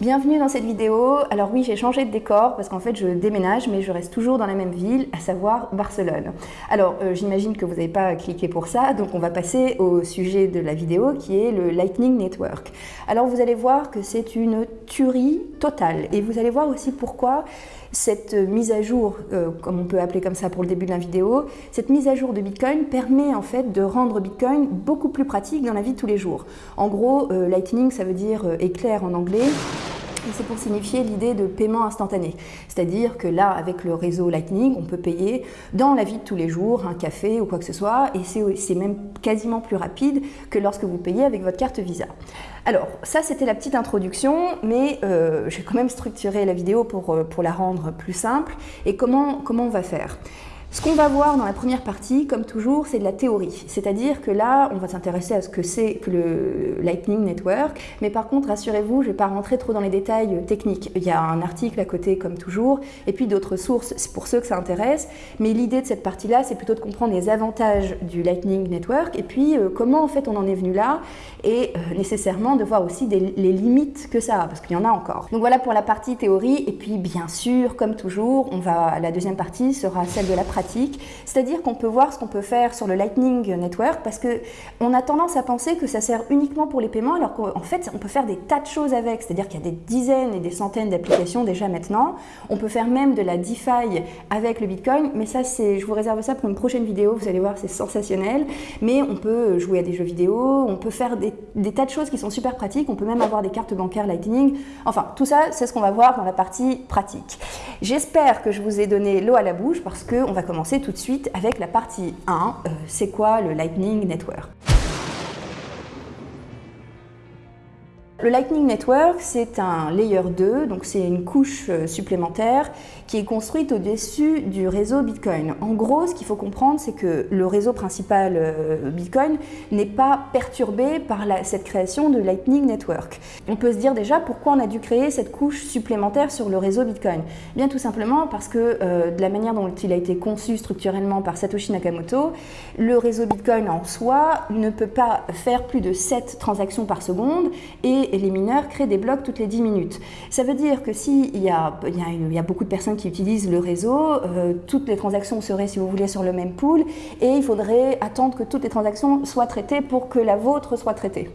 Bienvenue dans cette vidéo. Alors oui, j'ai changé de décor parce qu'en fait je déménage mais je reste toujours dans la même ville, à savoir Barcelone. Alors euh, j'imagine que vous n'avez pas cliqué pour ça, donc on va passer au sujet de la vidéo qui est le Lightning Network. Alors vous allez voir que c'est une tuerie totale et vous allez voir aussi pourquoi cette mise à jour, euh, comme on peut appeler comme ça pour le début de la vidéo, cette mise à jour de Bitcoin permet en fait de rendre Bitcoin beaucoup plus pratique dans la vie de tous les jours. En gros, euh, Lightning ça veut dire éclair en anglais c'est pour signifier l'idée de paiement instantané. C'est-à-dire que là, avec le réseau Lightning, on peut payer dans la vie de tous les jours, un café ou quoi que ce soit, et c'est même quasiment plus rapide que lorsque vous payez avec votre carte Visa. Alors, ça c'était la petite introduction, mais euh, j'ai quand même structuré la vidéo pour, euh, pour la rendre plus simple. Et comment, comment on va faire? Ce qu'on va voir dans la première partie, comme toujours, c'est de la théorie. C'est-à-dire que là, on va s'intéresser à ce que c'est que le Lightning Network. Mais par contre, rassurez-vous, je ne vais pas rentrer trop dans les détails techniques. Il y a un article à côté, comme toujours, et puis d'autres sources pour ceux que ça intéresse. Mais l'idée de cette partie-là, c'est plutôt de comprendre les avantages du Lightning Network et puis euh, comment en fait on en est venu là et euh, nécessairement de voir aussi les limites que ça a, parce qu'il y en a encore. Donc voilà pour la partie théorie. Et puis bien sûr, comme toujours, on va, la deuxième partie sera celle de la pratique c'est-à-dire qu'on peut voir ce qu'on peut faire sur le Lightning Network parce qu'on a tendance à penser que ça sert uniquement pour les paiements alors qu'en fait on peut faire des tas de choses avec, c'est-à-dire qu'il y a des dizaines et des centaines d'applications déjà maintenant. On peut faire même de la DeFi avec le Bitcoin, mais ça c'est, je vous réserve ça pour une prochaine vidéo, vous allez voir c'est sensationnel, mais on peut jouer à des jeux vidéo, on peut faire des, des tas de choses qui sont super pratiques, on peut même avoir des cartes bancaires Lightning, enfin tout ça c'est ce qu'on va voir dans la partie pratique. J'espère que je vous ai donné l'eau à la bouche parce qu'on va commencer tout de suite avec la partie 1, euh, c'est quoi le Lightning Network? Le Lightning Network, c'est un layer 2, donc c'est une couche euh, supplémentaire qui est construite au-dessus du réseau Bitcoin. En gros, ce qu'il faut comprendre, c'est que le réseau principal euh, Bitcoin n'est pas perturbé par cette création de Lightning Network. On peut se dire déjà pourquoi on a dû créer cette couche supplémentaire sur le réseau Bitcoin. Bien tout simplement parce que euh, de la manière dont il a été conçu structurellement par Satoshi Nakamoto, le réseau Bitcoin en soi ne peut pas faire plus de 7 transactions par seconde et et les mineurs créent des blocs toutes les 10 minutes. Ça veut dire que s'il y, a, y, a, beaucoup de personnes qui utilisent le réseau, euh, toutes les transactions seraient, si vous voulez, sur le même pool et il faudrait attendre que toutes les transactions soient traitées pour que la vôtre soit traitée.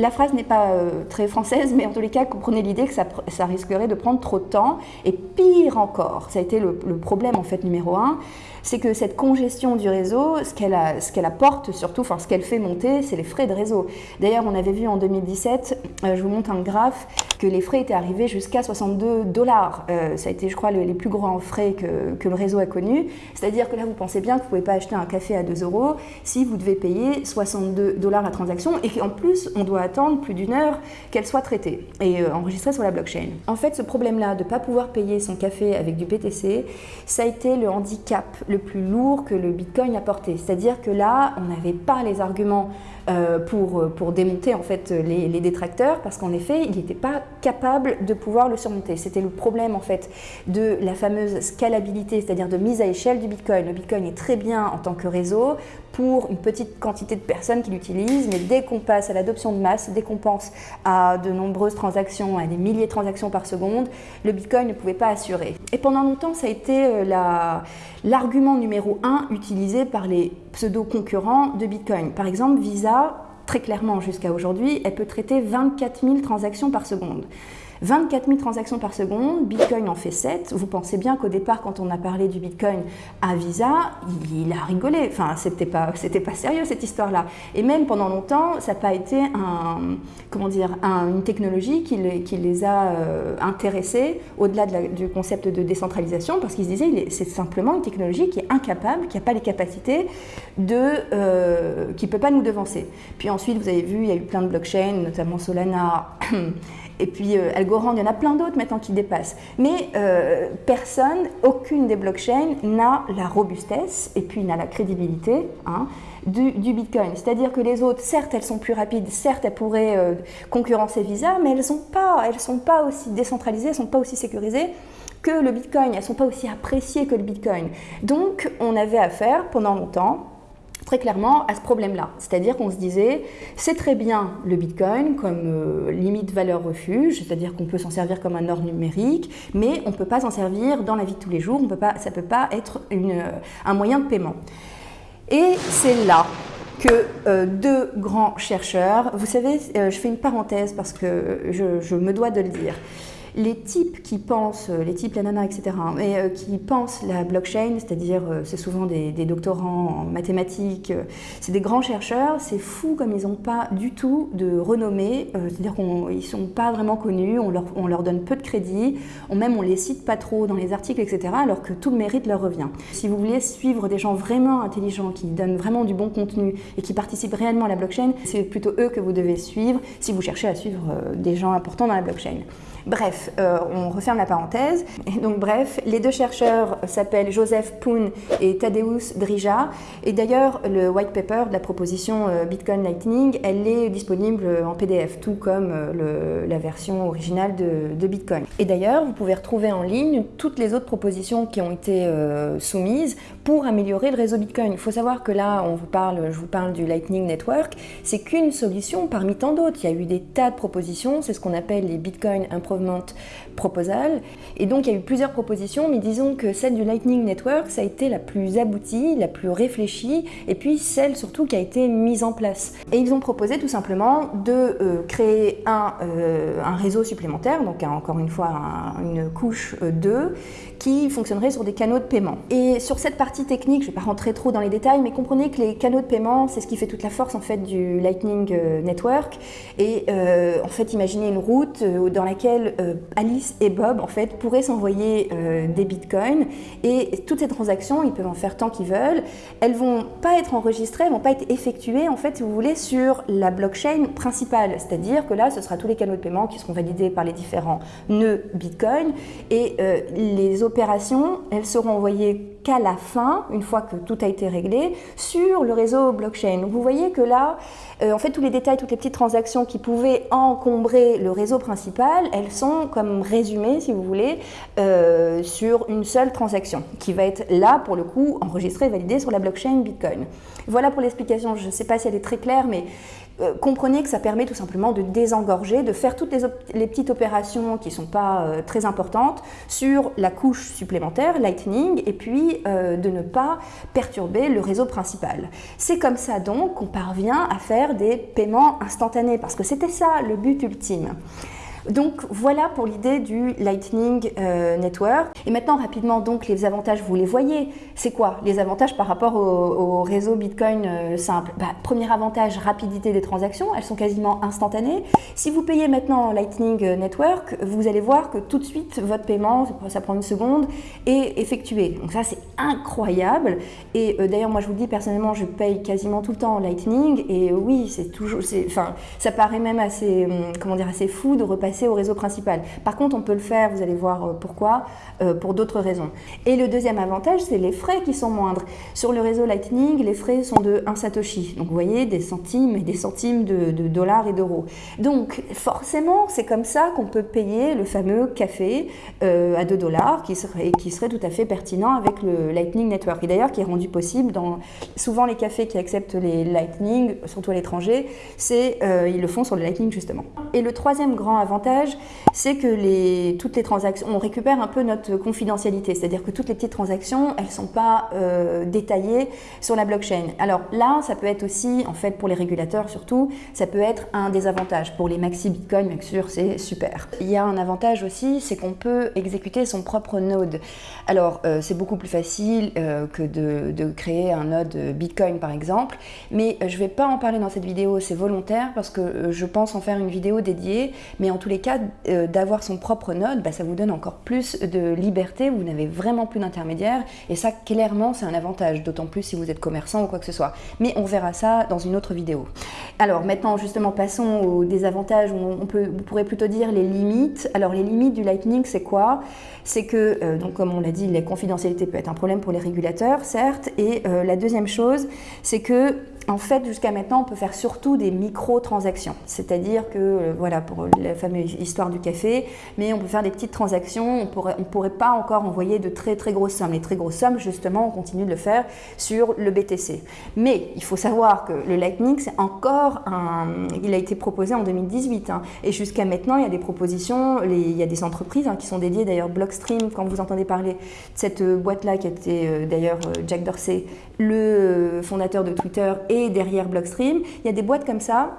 La phrase n'est pas euh, très française, mais en tous les cas, comprenez l'idée que ça, risquerait de prendre trop de temps. Et pire encore, ça a été le, problème en fait numéro un, c'est que cette congestion du réseau, ce qu'elle apporte surtout, enfin ce qu'elle fait monter, c'est les frais de réseau. D'ailleurs, on avait vu en 2017, euh, je vous montre un graphe, que les frais étaient arrivés jusqu'à 62 dollars. Euh, ça a été, je crois, les, plus grands frais que, que le réseau a connus. C'est-à-dire que là, vous pensez bien que vous ne pouvez pas acheter un café à 2 euros si vous devez payer 62 dollars la transaction et qu'en plus, on doit attendre plus d'une heure qu'elle soit traitée et euh, enregistrée sur la blockchain. En fait, ce problème-là de ne pas pouvoir payer son café avec du BTC, ça a été le handicap le plus lourd que le Bitcoin a porté. C'est-à-dire que là, on n'avait pas les arguments euh, pour, pour démonter en fait les, les détracteurs parce qu'en effet, il n'était pas capable de pouvoir le surmonter. C'était le problème en fait de la fameuse scalabilité, c'est-à-dire de mise à échelle du Bitcoin. Le Bitcoin est très bien en tant que réseau pour une petite quantité de personnes qui l'utilisent, mais dès qu'on passe à l'adoption de masse, dès qu'on pense à de nombreuses transactions, à des milliers de transactions par seconde, le Bitcoin ne pouvait pas assurer. Et pendant longtemps, ça a été euh, l'argument numéro un utilisé par les pseudo-concurrents de Bitcoin. Par exemple, Visa, très clairement jusqu'à aujourd'hui, elle peut traiter 24 000 transactions par seconde. 24 000 transactions par seconde, Bitcoin en fait 7. Vous pensez bien qu'au départ, quand on a parlé du Bitcoin à Visa, il, a rigolé. Enfin, c'était pas, c'était pas sérieux cette histoire-là. Et même pendant longtemps, ça n'a pas été un, comment dire, une technologie qui les, qui les a euh, intéressés au-delà de du concept de décentralisation, parce qu'ils se disaient c'est simplement une technologie qui est incapable, qui n'a pas les capacités de, euh, qui peut pas nous devancer. Puis ensuite, vous avez vu, il y a eu plein de blockchains, notamment Solana. Et puis euh, Algorand, il y en a plein d'autres maintenant qui dépassent. Mais euh, personne, aucune des blockchains n'a la robustesse et puis n'a la crédibilité hein, du, Bitcoin. C'est-à-dire que les autres, certes, elles sont plus rapides, certes, elles pourraient euh, concurrencer Visa, mais elles ne sont, pas, sont pas aussi décentralisées, elles ne sont pas aussi sécurisées que le Bitcoin, elles ne sont pas aussi appréciées que le Bitcoin. Donc, on avait affaire pendant longtemps très clairement à ce problème-là. C'est-à-dire qu'on se disait, c'est très bien le Bitcoin comme euh, limite valeur refuge, c'est-à-dire qu'on peut s'en servir comme un or numérique, mais on ne peut pas s'en servir dans la vie de tous les jours, ça ne peut pas être euh, un moyen de paiement. Et c'est là que euh, deux grands chercheurs, vous savez, je fais une parenthèse parce que je me dois de le dire, les types qui pensent, euh, les types, la nana, etc., mais euh, qui pensent la blockchain, c'est-à-dire euh, c'est souvent des, doctorants en mathématiques, c'est des grands chercheurs, c'est fou comme ils n'ont pas du tout de renommée, c'est-à-dire qu'ils ne sont pas vraiment connus, on leur, on leur, donne peu de crédit, même on les cite pas trop dans les articles, etc., alors que tout le mérite leur revient. Si vous voulez suivre des gens vraiment intelligents, qui donnent vraiment du bon contenu et qui participent réellement à la blockchain, c'est plutôt eux que vous devez suivre si vous cherchez à suivre des gens importants dans la blockchain. Bref, euh, on referme la parenthèse. Et donc bref, les deux chercheurs s'appellent Joseph Poon et Tadeusz Drija. Et d'ailleurs, le white paper de la proposition euh, Bitcoin Lightning, elle est disponible en PDF, tout comme euh, la version originale de, Bitcoin. Et d'ailleurs, vous pouvez retrouver en ligne toutes les autres propositions qui ont été soumises pour améliorer le réseau Bitcoin. Il faut savoir que là, on parle, je vous parle du Lightning Network, c'est qu'une solution parmi tant d'autres. Il y a eu des tas de propositions, c'est ce qu'on appelle les Bitcoin Improvement Proposal. Et donc, il y a eu plusieurs propositions, mais disons que celle du Lightning Network, ça a été la plus aboutie, la plus réfléchie, et puis celle surtout qui a été mise en place. Et ils ont proposé tout simplement de euh, créer un, euh, un, réseau supplémentaire, donc encore une fois une couche 2, euh, qui fonctionnerait sur des canaux de paiement. Et sur cette partie technique, je ne vais pas rentrer trop dans les détails, mais comprenez que les canaux de paiement, c'est ce qui fait toute la force en fait du Lightning Network. Et en fait, imaginez une route dans laquelle Alice et Bob en fait pourraient s'envoyer euh, des bitcoins et toutes ces transactions, ils peuvent en faire tant qu'ils veulent. Elles vont pas être enregistrées, elles vont pas être effectuées en fait, si vous voulez, sur la blockchain principale. C'est-à-dire que là, ce sera tous les canaux de paiement qui seront validés par les différents nœuds bitcoin et euh, les opérations, elles seront envoyées qu'à la fin, une fois que tout a été réglé, sur le réseau blockchain. Vous voyez que là, en fait, tous les détails, toutes les petites transactions qui pouvaient encombrer le réseau principal, elles sont comme résumées, si vous voulez, euh, sur une seule transaction, qui va être là, pour le coup, enregistrée et validée sur la blockchain Bitcoin. Voilà pour l'explication. Je ne sais pas si elle est très claire, mais euh, comprenez que ça permet tout simplement de désengorger, de faire toutes les, petites opérations qui ne sont pas euh, très importantes sur la couche supplémentaire, Lightning, et puis euh, de ne pas perturber le réseau principal. C'est comme ça donc qu'on parvient à faire des paiements instantanés, parce que c'était ça le but ultime. Donc voilà pour l'idée du Lightning euh, Network. Et maintenant rapidement donc les avantages, vous les voyez. C'est quoi les avantages par rapport au, réseau Bitcoin euh, simple? Bah, Premier avantage, rapidité des transactions, elles sont quasiment instantanées. Si vous payez maintenant Lightning Network, vous allez voir que tout de suite votre paiement, ça prend une seconde, est effectué. Donc ça c'est incroyable. Et euh, d'ailleurs moi je vous dis personnellement je paye quasiment tout le temps Lightning et oui c'est toujours, enfin ça paraît même assez, hum, comment dire, assez fou de repasser au réseau principal. Par contre, on peut le faire, vous allez voir euh, pourquoi, euh, pour d'autres raisons. Et le deuxième avantage, c'est les frais qui sont moindres. Sur le réseau Lightning, les frais sont de 1 Satoshi. Donc vous voyez, des centimes et des centimes de, dollars et d'euros. Donc forcément, c'est comme ça qu'on peut payer le fameux café euh, à 2 dollars qui qui serait tout à fait pertinent avec le Lightning Network. Et d'ailleurs, qui est rendu possible dans souvent les cafés qui acceptent les Lightning, surtout à l'étranger, c'est ils le font sur le Lightning justement. Et le troisième grand avantage, c'est que les, toutes les transactions, on récupère un peu notre confidentialité, c'est-à-dire que toutes les petites transactions, elles ne sont pas euh, détaillées sur la blockchain. Alors là, ça peut être aussi, en fait, pour les régulateurs surtout, ça peut être un désavantage. Pour les maxi Bitcoin, bien sûr, c'est super. Il y a un avantage aussi, c'est qu'on peut exécuter son propre node. Alors, euh, c'est beaucoup plus facile euh, que de, créer un node Bitcoin, par exemple, mais je ne vais pas en parler dans cette vidéo, c'est volontaire, parce que je pense en faire une vidéo dédiée, mais en tout les cas, euh, d'avoir son propre node, bah, ça vous donne encore plus de liberté, vous n'avez vraiment plus d'intermédiaires, et ça, clairement, c'est un avantage, d'autant plus si vous êtes commerçant ou quoi que ce soit. Mais on verra ça dans une autre vidéo. Alors maintenant, justement, passons aux désavantages, on, peut, vous pourrez plutôt dire les limites. Alors les limites du Lightning, c'est quoi? C'est que, euh, donc comme on l'a dit, la confidentialité peut être un problème pour les régulateurs, certes, et euh, la deuxième chose, c'est que en fait, jusqu'à maintenant, on peut faire surtout des micro-transactions. C'est-à-dire que, euh, voilà, pour la fameuse histoire du café, mais on peut faire des petites transactions, on ne pourrait pas encore envoyer de très très grosses sommes. Les très grosses sommes, justement, on continue de le faire sur le BTC. Mais il faut savoir que le Lightning, c'est encore un... Il a été proposé en 2018. Hein. et jusqu'à maintenant, il y a des propositions, il y a des entreprises hein, qui sont dédiées, d'ailleurs, Blockstream, quand vous entendez parler de cette euh, boîte-là, qui était euh, d'ailleurs Jack Dorsey, le fondateur de Twitter, et derrière Blockstream, il y a des boîtes comme ça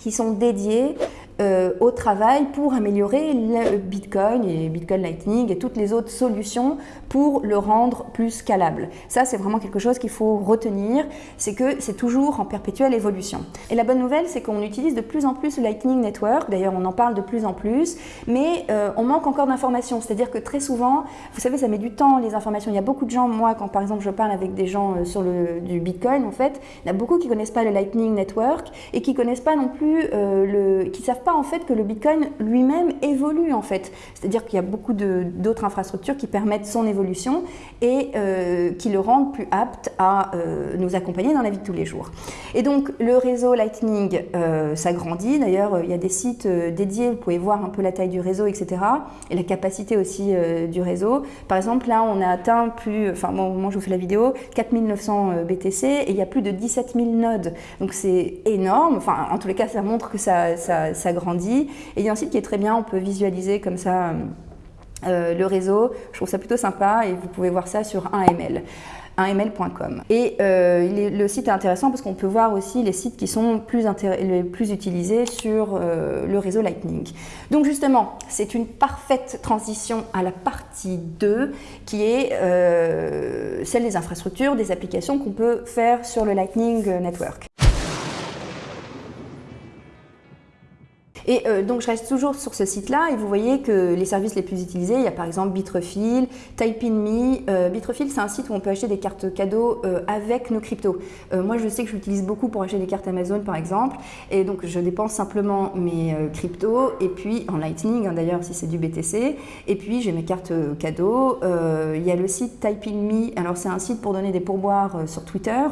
qui sont dédiées euh, au travail pour améliorer le Bitcoin et Bitcoin Lightning et toutes les autres solutions pour le rendre plus scalable. Ça, c'est vraiment quelque chose qu'il faut retenir, c'est que c'est toujours en perpétuelle évolution. Et la bonne nouvelle, c'est qu'on utilise de plus en plus le Lightning Network, d'ailleurs on en parle de plus en plus, mais euh, on manque encore d'informations, c'est-à-dire que très souvent, vous savez, ça met du temps les informations. Il y a beaucoup de gens, moi, quand par exemple je parle avec des gens euh, sur le du Bitcoin, en fait, il y en a beaucoup qui connaissent pas le Lightning Network et qui connaissent pas non plus le, qui savent pas en fait que le Bitcoin lui-même évolue en fait. C'est-à-dire qu'il y a beaucoup d'autres infrastructures qui permettent son évolution et euh, qui le rendent plus apte à euh, nous accompagner dans la vie de tous les jours. Et donc le réseau Lightning euh, s'agrandit. D'ailleurs, il y a des sites dédiés, vous pouvez voir un peu la taille du réseau, etc. Et la capacité aussi du réseau. Par exemple, là, on a atteint plus, enfin, au moment où je vous fais la vidéo, 4900 BTC et il y a plus de 17 000 nodes. Donc c'est énorme. Enfin, en tous les cas, ça montre que ça, ça, ça grandit. Et il y a un site qui est très bien, on peut visualiser comme ça euh, euh, le réseau. Je trouve ça plutôt sympa et vous pouvez voir ça sur 1ml. 1ml.com. Et euh, le site est intéressant parce qu'on peut voir aussi les sites qui sont plus les plus utilisés sur le réseau Lightning. Donc justement, c'est une parfaite transition à la partie 2 qui est celle des infrastructures, des applications qu'on peut faire sur le Lightning Network. Et euh, donc je reste toujours sur ce site-là et vous voyez que les services les plus utilisés, il y a par exemple Bitrefill, TypeInMe. Euh, Bitrefill, c'est un site où on peut acheter des cartes cadeaux euh, avec nos cryptos. moi, je sais que je l'utilise beaucoup pour acheter des cartes Amazon, par exemple. Et donc, je dépense simplement mes cryptos et puis en Lightning, hein, d'ailleurs, si c'est du BTC. Et puis, j'ai mes cartes cadeaux. il y a le site TypeInMe. Alors, c'est un site pour donner des pourboires sur Twitter.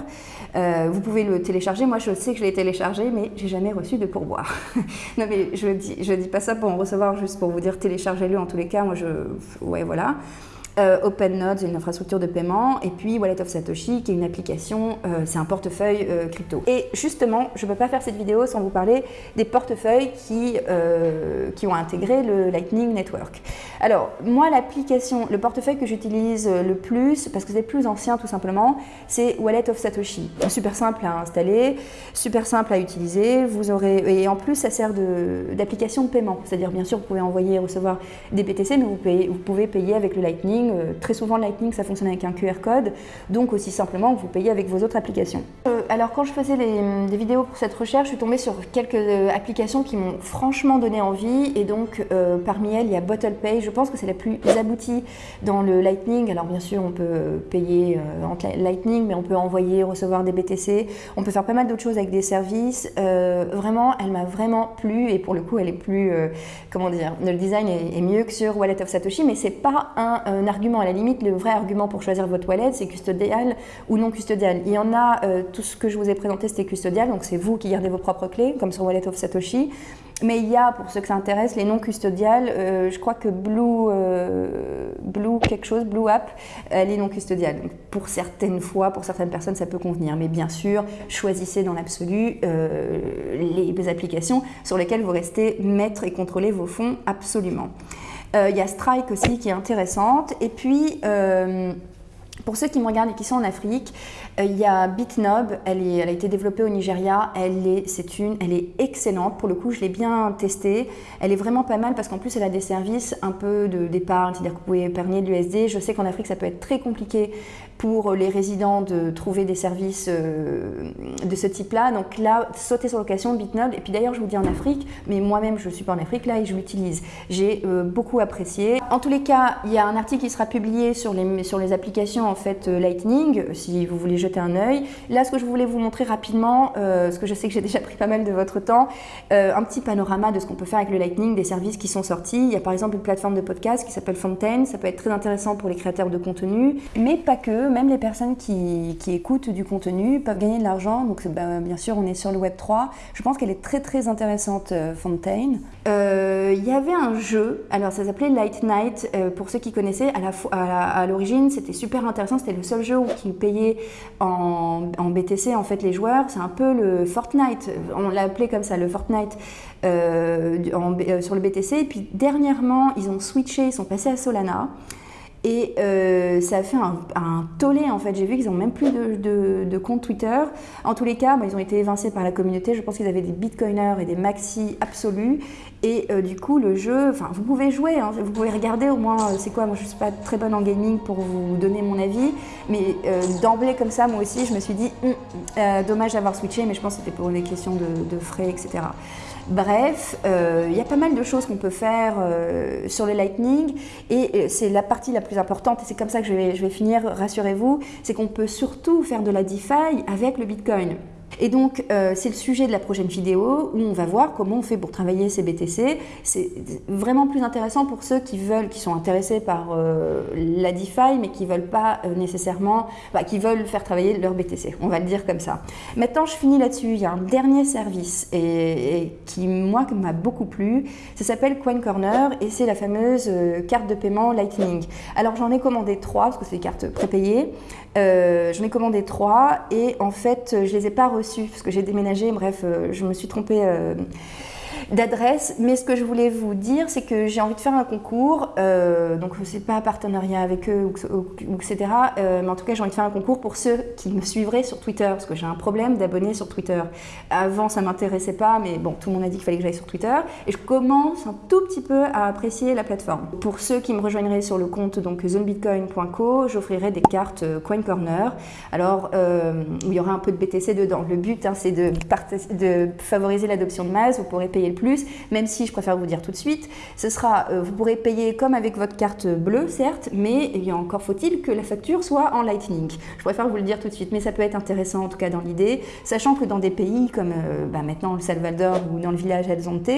vous pouvez le télécharger. Moi, je sais que je l'ai téléchargé, mais j'ai jamais reçu de pourboire. je dis, je dis pas ça pour en recevoir, juste pour vous dire téléchargez-le en tous les cas. Moi, je, ouais, voilà. Euh, OpenNodes, une infrastructure de paiement, et puis Wallet of Satoshi, qui est une application, euh, c'est un portefeuille euh, crypto. Et justement, je ne peux pas faire cette vidéo sans vous parler des portefeuilles qui, qui ont intégré le Lightning Network. Alors, moi, l'application, le portefeuille que j'utilise le plus, parce que c'est plus ancien tout simplement, c'est Wallet of Satoshi. Super simple à installer, super simple à utiliser, vous aurez, et en plus, ça sert d'application de, paiement. C'est-à-dire, bien sûr, vous pouvez envoyer et recevoir des BTC, mais vous, vous pouvez payer avec le Lightning euh, très souvent, Lightning, ça fonctionne avec un QR code, donc aussi simplement que vous payez avec vos autres applications. Euh, alors, quand je faisais des vidéos pour cette recherche, je suis tombée sur quelques euh, applications qui m'ont franchement donné envie, et donc parmi elles, il y a BottlePay. Je pense que c'est la plus aboutie dans le Lightning. Alors, bien sûr, on peut payer en Lightning, mais on peut envoyer, recevoir des BTC. On peut faire pas mal d'autres choses avec des services. vraiment, elle m'a vraiment plu, et pour le coup, elle est plus, comment dire, le design est, mieux que sur Wallet of Satoshi, mais c'est pas un argument. À la limite, le vrai argument pour choisir votre wallet, c'est custodial ou non custodial. Il y en a, euh, tout ce que je vous ai présenté, c'était custodial, donc c'est vous qui gardez vos propres clés, comme sur Wallet of Satoshi. Mais il y a, pour ceux que ça intéresse, les non custodiales. Euh, je crois que Blue, euh, Blue quelque chose, Blue App, elle est non custodiale. pour certaines fois, pour certaines personnes, ça peut convenir. Mais bien sûr, choisissez dans l'absolu les applications sur lesquelles vous restez maître et contrôlez vos fonds absolument. Euh, il y a Strike aussi qui est intéressante. Et puis, euh, pour ceux qui me regardent et qui sont en Afrique, il y a Bitnob, elle, a été développée au Nigeria, elle est, c'est une, elle est excellente, pour le coup je l'ai bien testée, elle est vraiment pas mal parce qu'en plus elle a des services un peu d'épargne, c'est-à-dire que vous pouvez épargner de l'USD, je sais qu'en Afrique ça peut être très compliqué pour les résidents de trouver des services euh, de ce type-là. Donc là, sauter sur l'occasion Bitnob. Et puis d'ailleurs, je vous dis en Afrique, mais moi-même, je ne suis pas en Afrique là et je l'utilise. J'ai euh, beaucoup apprécié. En tous les cas, il y a un article qui sera publié sur les, sur les applications en fait euh, Lightning, si vous voulez jeter un œil. Là, ce que je voulais vous montrer rapidement, ce que je sais que j'ai déjà pris pas mal de votre temps, un petit panorama de ce qu'on peut faire avec le Lightning, des services qui sont sortis. Il y a par exemple une plateforme de podcast qui s'appelle Fontaine. Ça peut être très intéressant pour les créateurs de contenu, mais pas que même les personnes qui, écoutent du contenu peuvent gagner de l'argent. Donc bah, bien sûr, on est sur le Web 3. Je pense qu'elle est très très intéressante, Fontaine. Il y avait un jeu, alors ça s'appelait Light Night, pour ceux qui connaissaient, à l'origine c'était super intéressant, c'était le seul jeu qui payait en, BTC en fait les joueurs. C'est un peu le Fortnite, on l'a appelé comme ça, le Fortnite euh, euh, sur le BTC. Et puis dernièrement, ils ont switché, ils sont passés à Solana. Et euh, ça a fait un, tollé en fait. J'ai vu qu'ils n'ont même plus de, compte Twitter. En tous les cas, ils ont été évincés par la communauté. Je pense qu'ils avaient des bitcoiners et des maxi absolus. Et du coup, le jeu, enfin, vous pouvez jouer, hein. vous pouvez regarder au moins, c'est quoi, moi je ne suis pas très bonne en gaming pour vous donner mon avis, mais d'emblée comme ça, moi aussi, je me suis dit, hum, dommage d'avoir switché, mais je pense que c'était pour des questions de frais, etc. Bref, euh, il y a pas mal de choses qu'on peut faire euh, sur le Lightning et euh, c'est la partie la plus importante et c'est comme ça que je vais, je vais finir, rassurez-vous, c'est qu'on peut surtout faire de la DeFi avec le Bitcoin. Et donc, euh, c'est le sujet de la prochaine vidéo où on va voir comment on fait pour travailler ces BTC. C'est vraiment plus intéressant pour ceux qui veulent, qui sont intéressés par euh, la DeFi, mais qui veulent pas euh, nécessairement, bah, faire travailler leur BTC. On va le dire comme ça. Maintenant, je finis là-dessus. Il y a un dernier service qui, moi, m'a beaucoup plu. Ça s'appelle Coin Corner et c'est la fameuse carte de paiement Lightning. Alors, j'en ai commandé trois parce que c'est des cartes prépayées. J'en ai commandé trois et en fait, je les ai pas reçues parce que j'ai déménagé, bref, euh, je me suis trompée euh, d'adresse. Mais ce que je voulais vous dire, c'est que j'ai envie de faire un concours. Euh, donc, ce n'est pas un partenariat avec eux, etc. Euh, mais en tout cas, j'ai envie de faire un concours pour ceux qui me suivraient sur Twitter. Parce que j'ai un problème d'abonnés sur Twitter. Avant, ça ne m'intéressait pas, mais bon, tout le monde a dit qu'il fallait que j'aille sur Twitter. Et je commence un tout petit peu à apprécier la plateforme. Pour ceux qui me rejoindraient sur le compte donc zonebitcoin.co, j'offrirai des cartes euh, Coin Corner. Alors, il y aura un peu de BTC dedans. Le but, hein, c'est de, de favoriser l'adoption de masse. Vous pourrez payer plus, même si je préfère vous dire tout de suite, ce sera, euh, vous pourrez payer comme avec votre carte bleue, certes, mais il y a encore faut-il que la facture soit en Lightning. Je préfère vous le dire tout de suite, mais ça peut être intéressant en tout cas dans l'idée, sachant que dans des pays comme euh, bah, maintenant le Salvador ou dans le village El Zonte,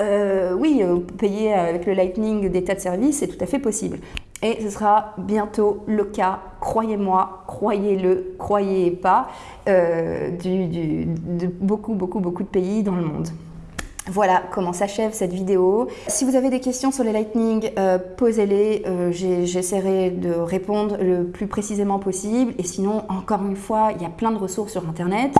euh, oui, payer avec le Lightning des tas de services, c'est tout à fait possible. Et ce sera bientôt le cas, croyez-moi, croyez-le, croyez pas, du, de beaucoup, beaucoup, beaucoup de pays dans le monde. Voilà comment s'achève cette vidéo. Si vous avez des questions sur les Lightning, euh, posez-les. Euh, j'essaierai de répondre le plus précisément possible. Et sinon, encore une fois, il y a plein de ressources sur Internet.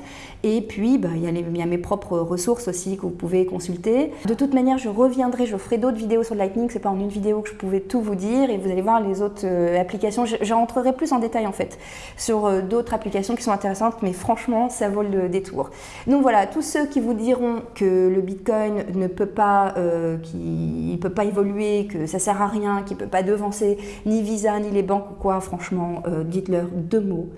Et puis, bah, il, y a mes propres ressources aussi que vous pouvez consulter. De toute manière, je reviendrai, je ferai d'autres vidéos sur Lightning. C'est pas en une vidéo que je pouvais tout vous dire. Et vous allez voir les autres euh, applications. J'entrerai plus en détail en fait sur d'autres applications qui sont intéressantes. Mais franchement, ça vaut le détour. Donc voilà, tous ceux qui vous diront que le Ne peut pas, euh, peut pas évoluer, que ça sert à rien, qu'il peut pas devancer ni Visa ni les banques ou quoi, franchement, euh, dites-leur deux mots.